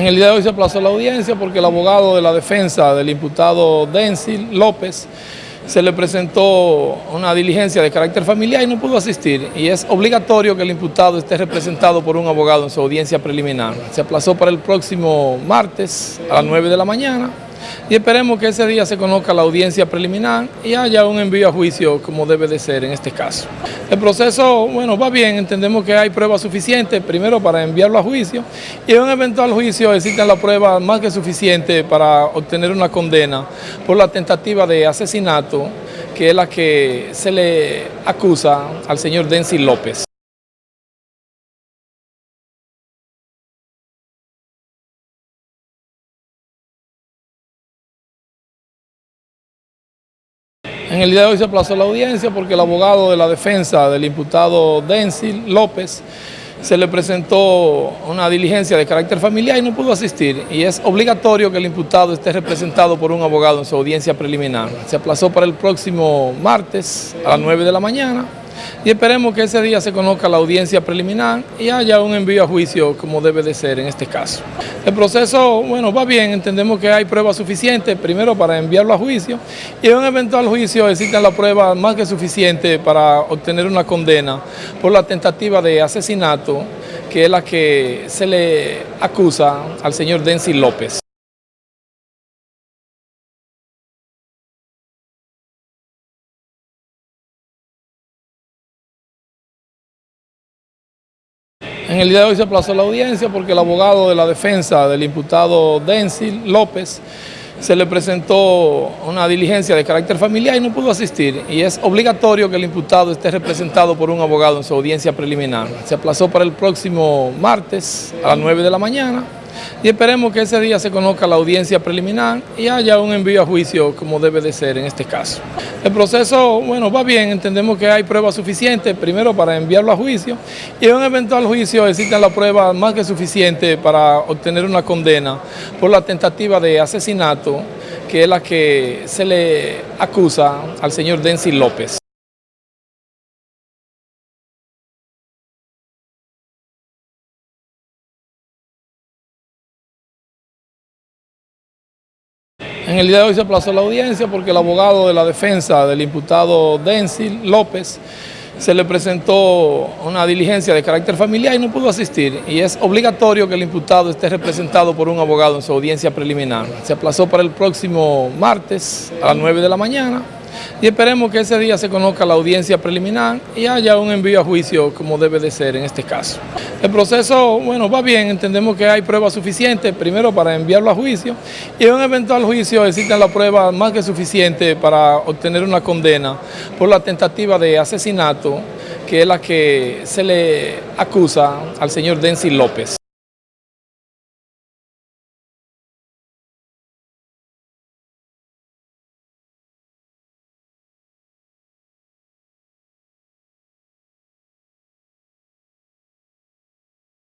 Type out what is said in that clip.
En el día de hoy se aplazó la audiencia porque el abogado de la defensa del imputado Densil López se le presentó una diligencia de carácter familiar y no pudo asistir. Y es obligatorio que el imputado esté representado por un abogado en su audiencia preliminar. Se aplazó para el próximo martes a las 9 de la mañana y esperemos que ese día se conozca la audiencia preliminar y haya un envío a juicio como debe de ser en este caso. El proceso, bueno, va bien, entendemos que hay pruebas suficientes, primero para enviarlo a juicio y en un eventual juicio existen las pruebas más que suficientes para obtener una condena por la tentativa de asesinato que es la que se le acusa al señor Denzi López. En el día de hoy se aplazó la audiencia porque el abogado de la defensa del imputado Densil López se le presentó una diligencia de carácter familiar y no pudo asistir. Y es obligatorio que el imputado esté representado por un abogado en su audiencia preliminar. Se aplazó para el próximo martes a las 9 de la mañana y esperemos que ese día se conozca la audiencia preliminar y haya un envío a juicio como debe de ser en este caso. El proceso, bueno, va bien, entendemos que hay pruebas suficientes, primero para enviarlo a juicio y en un eventual juicio existen las pruebas más que suficientes para obtener una condena por la tentativa de asesinato que es la que se le acusa al señor Denzi López. En el día de hoy se aplazó la audiencia porque el abogado de la defensa del imputado Densil López se le presentó una diligencia de carácter familiar y no pudo asistir. Y es obligatorio que el imputado esté representado por un abogado en su audiencia preliminar. Se aplazó para el próximo martes a las 9 de la mañana y esperemos que ese día se conozca la audiencia preliminar y haya un envío a juicio como debe de ser en este caso. El proceso, bueno, va bien, entendemos que hay pruebas suficientes, primero para enviarlo a juicio y en un eventual juicio existen las pruebas más que suficientes para obtener una condena por la tentativa de asesinato que es la que se le acusa al señor Denzi López. En el día de hoy se aplazó la audiencia porque el abogado de la defensa del imputado Densil López se le presentó una diligencia de carácter familiar y no pudo asistir. Y es obligatorio que el imputado esté representado por un abogado en su audiencia preliminar. Se aplazó para el próximo martes a las 9 de la mañana y esperemos que ese día se conozca la audiencia preliminar y haya un envío a juicio como debe de ser en este caso. El proceso, bueno, va bien, entendemos que hay pruebas suficientes, primero para enviarlo a juicio y en un eventual juicio existen las pruebas más que suficientes para obtener una condena por la tentativa de asesinato que es la que se le acusa al señor Denzi López.